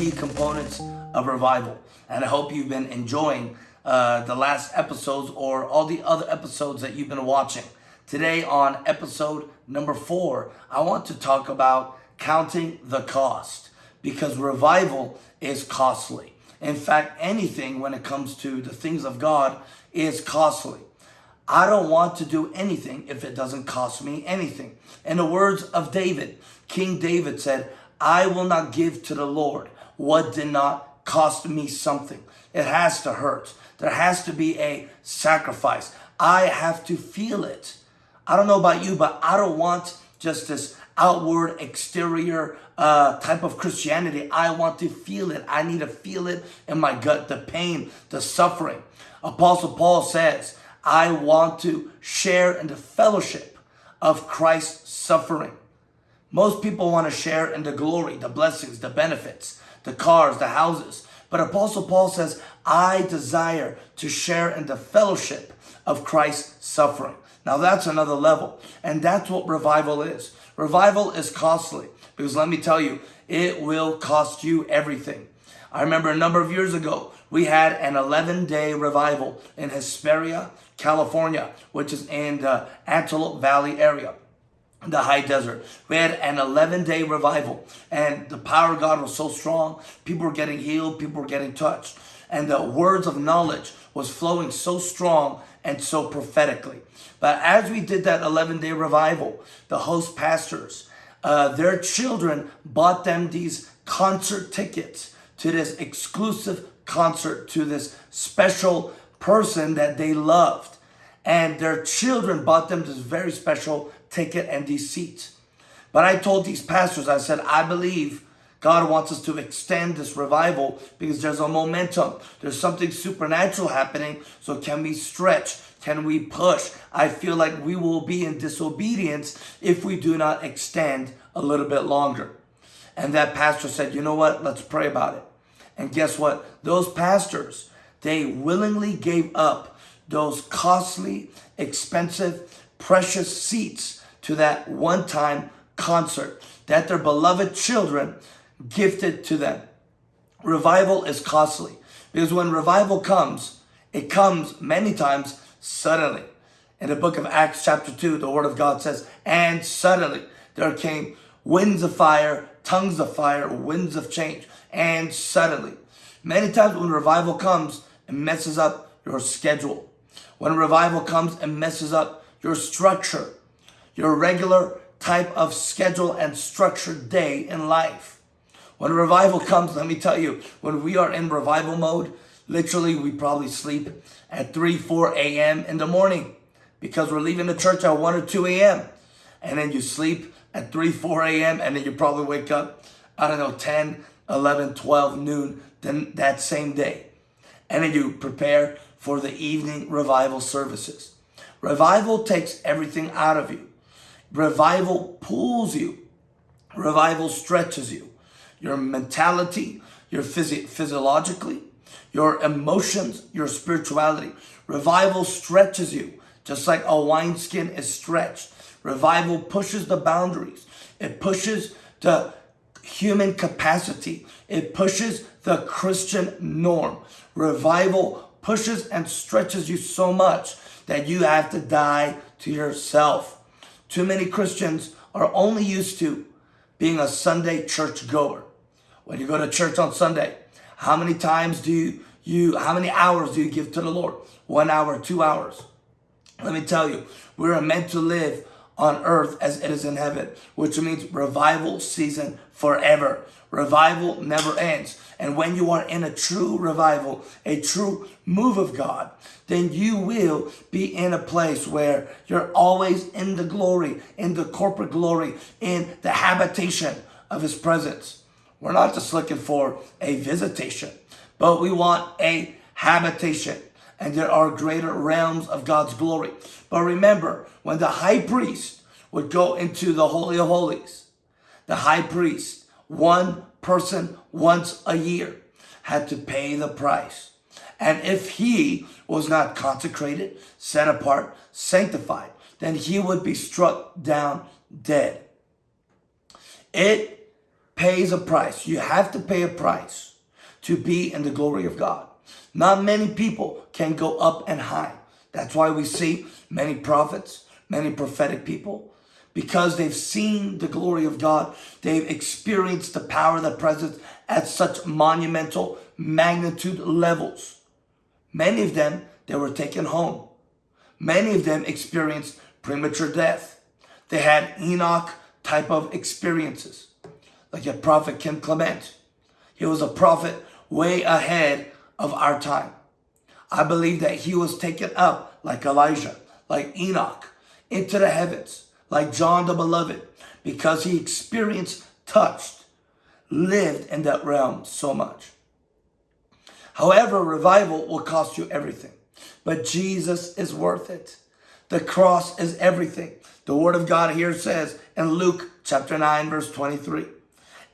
Key Components of Revival. And I hope you've been enjoying uh, the last episodes or all the other episodes that you've been watching. Today on episode number four, I want to talk about counting the cost because revival is costly. In fact, anything when it comes to the things of God is costly. I don't want to do anything if it doesn't cost me anything. In the words of David, King David said, I will not give to the Lord what did not cost me something. It has to hurt. There has to be a sacrifice. I have to feel it. I don't know about you, but I don't want just this outward, exterior uh, type of Christianity. I want to feel it. I need to feel it in my gut, the pain, the suffering. Apostle Paul says, I want to share in the fellowship of Christ's suffering. Most people want to share in the glory, the blessings, the benefits, the cars, the houses. But Apostle Paul says, I desire to share in the fellowship of Christ's suffering. Now that's another level. And that's what revival is. Revival is costly because let me tell you, it will cost you everything. I remember a number of years ago, we had an 11 day revival in Hesperia, California, which is in the Antelope Valley area the high desert. We had an 11 day revival and the power of God was so strong. People were getting healed. People were getting touched. And the words of knowledge was flowing so strong and so prophetically. But as we did that 11 day revival, the host pastors, uh, their children bought them these concert tickets to this exclusive concert to this special person that they loved. And their children bought them this very special ticket and these seats. But I told these pastors, I said, I believe God wants us to extend this revival because there's a momentum. There's something supernatural happening. So can we stretch? Can we push? I feel like we will be in disobedience if we do not extend a little bit longer. And that pastor said, you know what? Let's pray about it. And guess what? Those pastors, they willingly gave up those costly, expensive, precious seats to that one-time concert that their beloved children gifted to them. Revival is costly because when revival comes, it comes many times suddenly. In the book of Acts chapter 2, the word of God says, and suddenly there came winds of fire, tongues of fire, winds of change and suddenly. Many times when revival comes, it messes up your schedule. When revival comes, it messes up your structure, your regular type of schedule and structured day in life. When revival comes, let me tell you, when we are in revival mode, literally we probably sleep at 3, 4 a.m. in the morning because we're leaving the church at 1 or 2 a.m. And then you sleep at 3, 4 a.m. and then you probably wake up, I don't know, 10, 11, 12, noon then that same day. And then you prepare for the evening revival services. Revival takes everything out of you. Revival pulls you. Revival stretches you. Your mentality, your physi physiologically, your emotions, your spirituality. Revival stretches you just like a wineskin is stretched. Revival pushes the boundaries. It pushes the human capacity. It pushes the Christian norm. Revival pushes and stretches you so much that you have to die to yourself. Too many Christians are only used to being a Sunday church goer. When you go to church on Sunday, how many times do you, you how many hours do you give to the Lord? One hour, two hours. Let me tell you, we're meant to live on earth as it is in heaven, which means revival season forever. Revival never ends. And when you are in a true revival, a true move of God, then you will be in a place where you're always in the glory, in the corporate glory, in the habitation of his presence. We're not just looking for a visitation, but we want a habitation and there are greater realms of God's glory. But remember, when the high priest would go into the Holy of Holies, the high priest, one person once a year, had to pay the price. And if he was not consecrated, set apart, sanctified, then he would be struck down dead. It pays a price. You have to pay a price to be in the glory of God. Not many people can go up and high. That's why we see many prophets, many prophetic people, because they've seen the glory of God. They've experienced the power, of the presence at such monumental magnitude levels. Many of them, they were taken home. Many of them experienced premature death. They had Enoch type of experiences, like a prophet Kim Clement. He was a prophet way ahead of our time. I believe that he was taken up like Elijah, like Enoch, into the heavens, like John the Beloved, because he experienced, touched, lived in that realm so much. However, revival will cost you everything, but Jesus is worth it. The cross is everything. The word of God here says in Luke chapter 9, verse 23,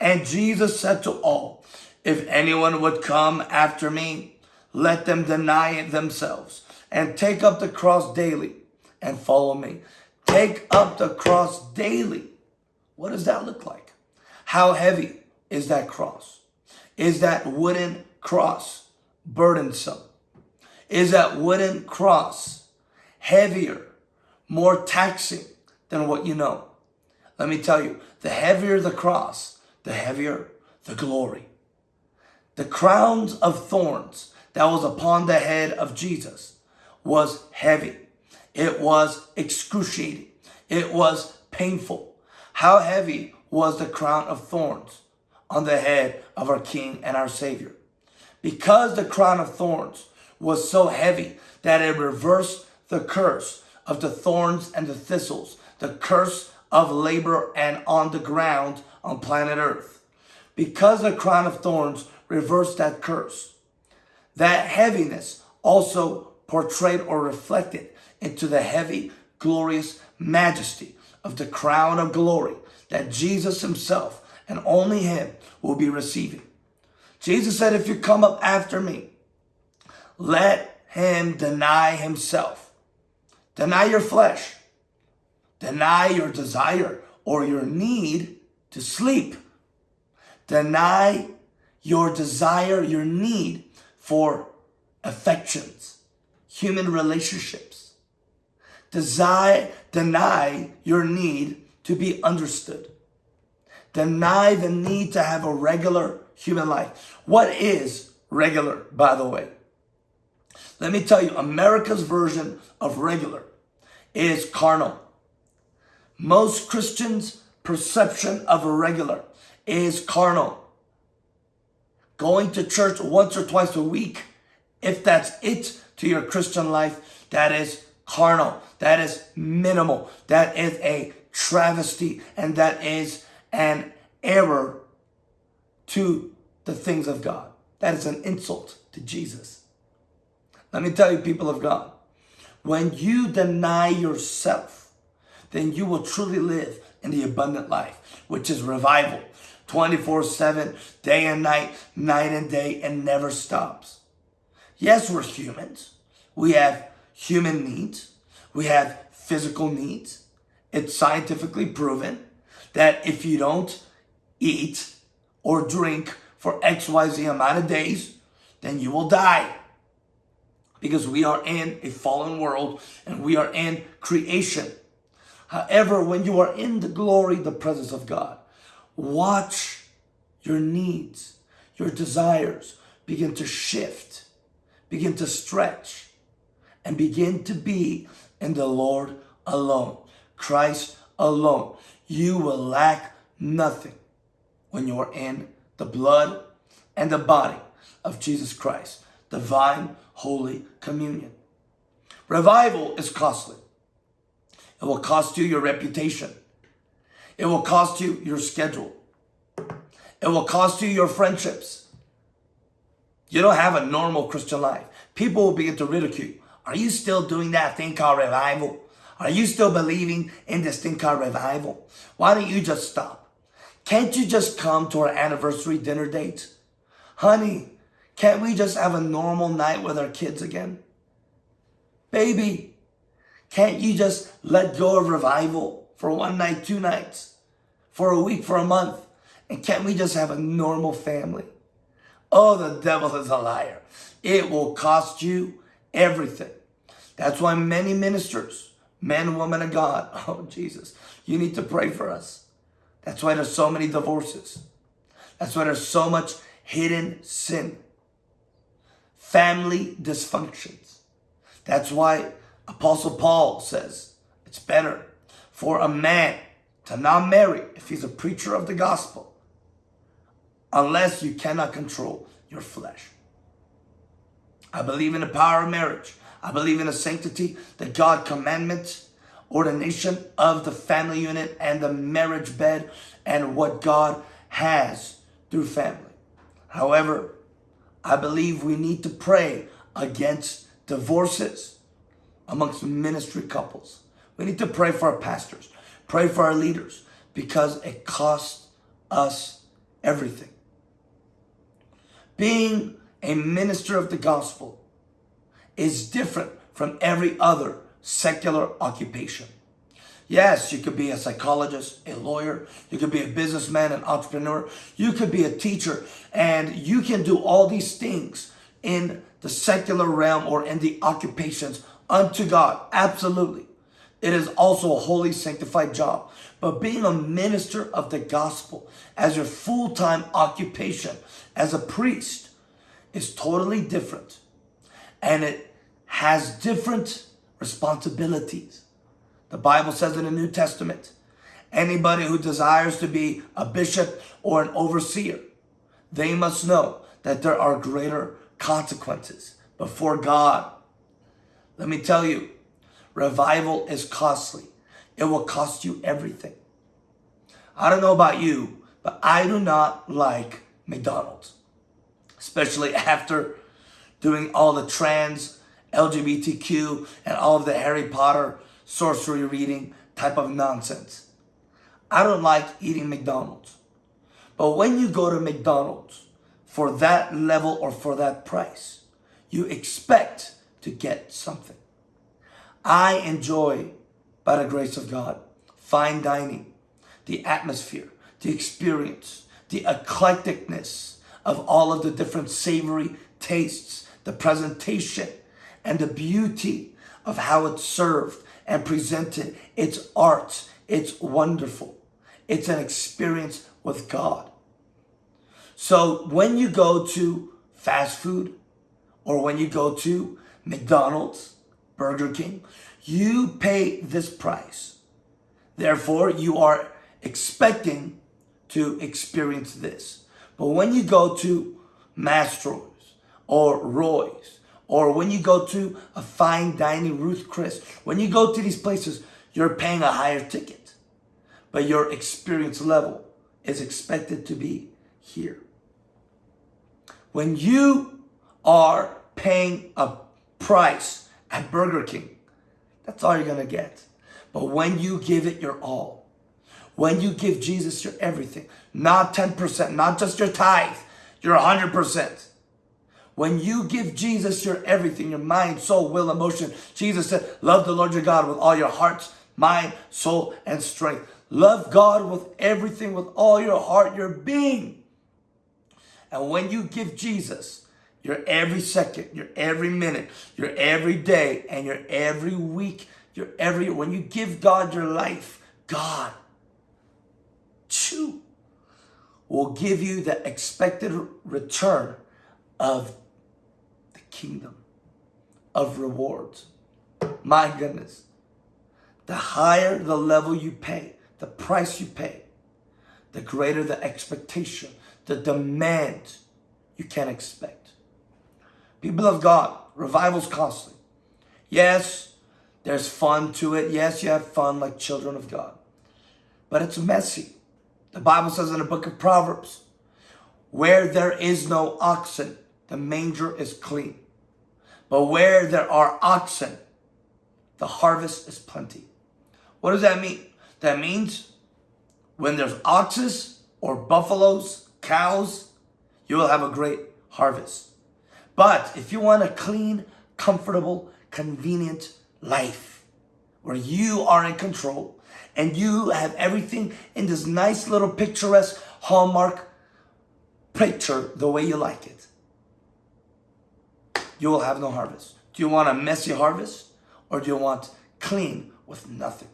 and Jesus said to all, if anyone would come after me, let them deny it themselves and take up the cross daily and follow me. Take up the cross daily. What does that look like? How heavy is that cross? Is that wooden cross burdensome? Is that wooden cross heavier, more taxing than what you know? Let me tell you, the heavier the cross, the heavier the glory the crowns of thorns that was upon the head of Jesus was heavy. It was excruciating. It was painful. How heavy was the crown of thorns on the head of our King and our Savior? Because the crown of thorns was so heavy that it reversed the curse of the thorns and the thistles, the curse of labor and on the ground on planet Earth. Because the crown of thorns reverse that curse. That heaviness also portrayed or reflected into the heavy, glorious majesty of the crown of glory that Jesus himself and only him will be receiving. Jesus said, if you come up after me, let him deny himself. Deny your flesh. Deny your desire or your need to sleep. Deny your desire, your need for affections, human relationships. Desire, deny your need to be understood. Deny the need to have a regular human life. What is regular, by the way? Let me tell you, America's version of regular is carnal. Most Christians' perception of a regular is carnal going to church once or twice a week, if that's it to your Christian life, that is carnal, that is minimal, that is a travesty, and that is an error to the things of God. That is an insult to Jesus. Let me tell you, people of God, when you deny yourself, then you will truly live in the abundant life, which is revival, 24 7, day and night, night and day, and never stops. Yes, we're humans. We have human needs. We have physical needs. It's scientifically proven that if you don't eat or drink for XYZ amount of days, then you will die. Because we are in a fallen world and we are in creation. However, when you are in the glory, the presence of God, Watch your needs, your desires begin to shift, begin to stretch, and begin to be in the Lord alone, Christ alone. You will lack nothing when you are in the blood and the body of Jesus Christ, divine holy communion. Revival is costly. It will cost you your reputation. It will cost you your schedule. It will cost you your friendships. You don't have a normal Christian life. People will begin to ridicule. Are you still doing that thing called revival? Are you still believing in this thing called revival? Why don't you just stop? Can't you just come to our anniversary dinner date? Honey, can't we just have a normal night with our kids again? Baby, can't you just let go of revival? For one night, two nights, for a week, for a month? And can't we just have a normal family? Oh, the devil is a liar. It will cost you everything. That's why many ministers, men, women of God, oh Jesus, you need to pray for us. That's why there's so many divorces. That's why there's so much hidden sin. Family dysfunctions. That's why Apostle Paul says it's better for a man to not marry if he's a preacher of the gospel unless you cannot control your flesh. I believe in the power of marriage. I believe in the sanctity, the God commandment, ordination of the family unit and the marriage bed and what God has through family. However, I believe we need to pray against divorces amongst ministry couples. We need to pray for our pastors, pray for our leaders, because it costs us everything. Being a minister of the gospel is different from every other secular occupation. Yes, you could be a psychologist, a lawyer, you could be a businessman, an entrepreneur, you could be a teacher, and you can do all these things in the secular realm or in the occupations unto God. Absolutely. It is also a holy sanctified job. But being a minister of the gospel as your full-time occupation as a priest is totally different. And it has different responsibilities. The Bible says in the New Testament, anybody who desires to be a bishop or an overseer, they must know that there are greater consequences before God. Let me tell you, revival is costly. It will cost you everything. I don't know about you, but I do not like McDonald's, especially after doing all the trans, LGBTQ, and all of the Harry Potter sorcery reading type of nonsense. I don't like eating McDonald's. But when you go to McDonald's for that level or for that price, you expect to get something. I enjoy, by the grace of God, fine dining, the atmosphere, the experience, the eclecticness of all of the different savory tastes, the presentation, and the beauty of how it's served and presented. It's art. It's wonderful. It's an experience with God. So when you go to fast food or when you go to McDonald's, Burger King, you pay this price. Therefore, you are expecting to experience this. But when you go to Mastro's or Roy's or when you go to a fine dining Ruth Chris, when you go to these places, you're paying a higher ticket. But your experience level is expected to be here. When you are paying a price at Burger King, that's all you're going to get. But when you give it your all, when you give Jesus your everything, not 10%, not just your tithe, your 100%, when you give Jesus your everything, your mind, soul, will, emotion, Jesus said, love the Lord your God with all your heart, mind, soul, and strength. Love God with everything, with all your heart, your being. And when you give Jesus your every second, your every minute, your every day, and your every week, your every, when you give God your life, God, chew, will give you the expected return of the kingdom of rewards. My goodness. The higher the level you pay, the price you pay, the greater the expectation, the demand you can expect. People of God, revival's costly. Yes, there's fun to it. Yes, you have fun like children of God. But it's messy. The Bible says in the book of Proverbs, where there is no oxen, the manger is clean. But where there are oxen, the harvest is plenty. What does that mean? That means when there's oxes or buffaloes, cows, you will have a great harvest. But if you want a clean, comfortable, convenient life where you are in control and you have everything in this nice little picturesque hallmark picture the way you like it, you will have no harvest. Do you want a messy harvest or do you want clean with nothing?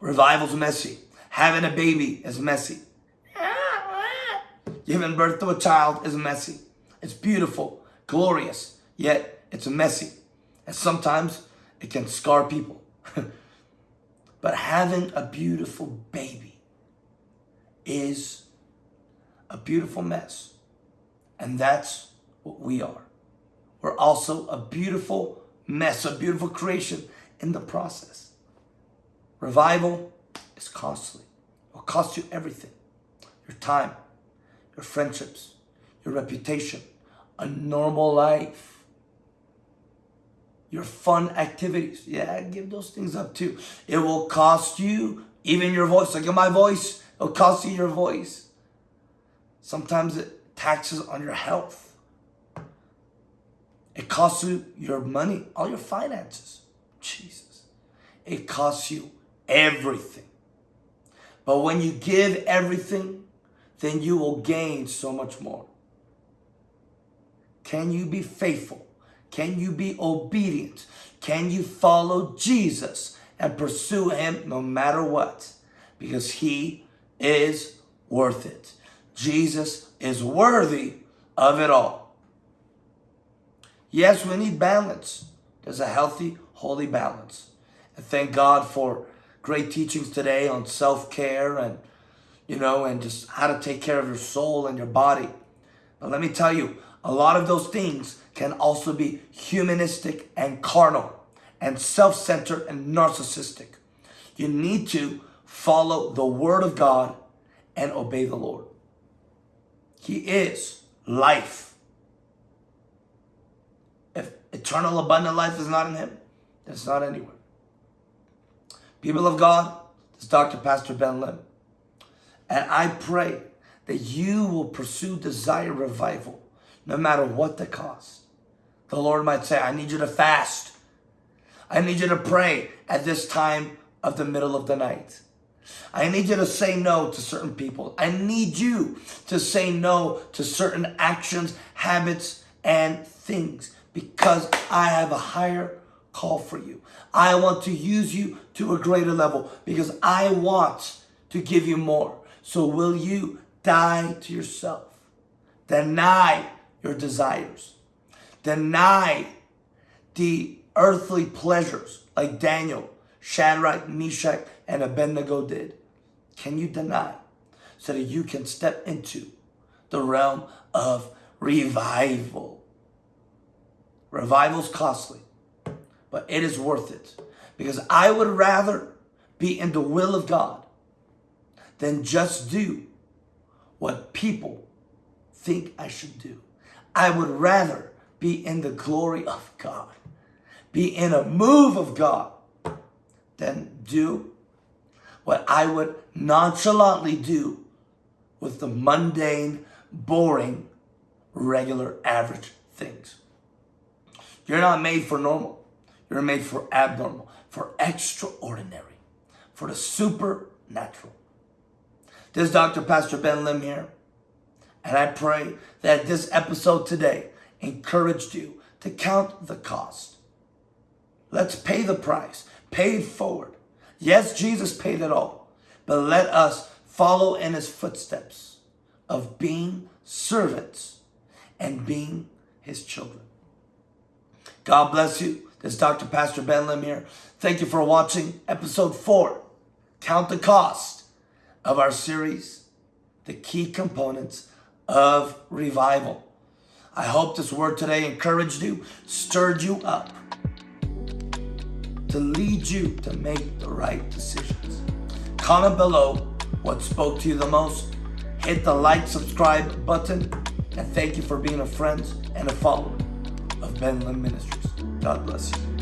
Revival's messy. Having a baby is messy. Ah, Giving birth to a child is messy. It's beautiful, glorious, yet it's a messy. And sometimes it can scar people. but having a beautiful baby is a beautiful mess. And that's what we are. We're also a beautiful mess, a beautiful creation in the process. Revival is costly. It will cost you everything. Your time, your friendships, your reputation, a normal life, your fun activities. Yeah, give those things up too. It will cost you even your voice. Like my voice, it'll cost you your voice. Sometimes it taxes on your health. It costs you your money, all your finances. Jesus. It costs you everything. But when you give everything, then you will gain so much more. Can you be faithful? Can you be obedient? Can you follow Jesus and pursue him no matter what? Because he is worth it. Jesus is worthy of it all. Yes, we need balance. There's a healthy, holy balance. And thank God for great teachings today on self-care and, you know, and just how to take care of your soul and your body. But let me tell you, a lot of those things can also be humanistic and carnal and self-centered and narcissistic. You need to follow the word of God and obey the Lord. He is life. If eternal abundant life is not in him, it's not anywhere. People of God, this is Dr. Pastor Ben Lim. And I pray that you will pursue desire revival no matter what the cost. The Lord might say, I need you to fast. I need you to pray at this time of the middle of the night. I need you to say no to certain people. I need you to say no to certain actions, habits, and things because I have a higher call for you. I want to use you to a greater level because I want to give you more. So will you die to yourself? Deny your desires. Deny the earthly pleasures like Daniel, Shadrach, Meshach, and Abednego did. Can you deny so that you can step into the realm of revival? Revival's costly but it is worth it. Because I would rather be in the will of God than just do what people think I should do. I would rather be in the glory of God, be in a move of God, than do what I would nonchalantly do with the mundane, boring, regular, average things. You're not made for normal. You're made for abnormal, for extraordinary, for the supernatural. This is Dr. Pastor Ben Lim here. And I pray that this episode today encouraged you to count the cost. Let's pay the price. Pay it forward. Yes, Jesus paid it all. But let us follow in his footsteps of being servants and being his children. God bless you. This is Dr. Pastor Ben Lim here. Thank you for watching episode four. Count the cost of our series, The Key Components of Revival. I hope this word today encouraged you, stirred you up to lead you to make the right decisions. Comment below what spoke to you the most. Hit the like, subscribe button, and thank you for being a friend and a follower of Ben Lim Ministries. God bless you.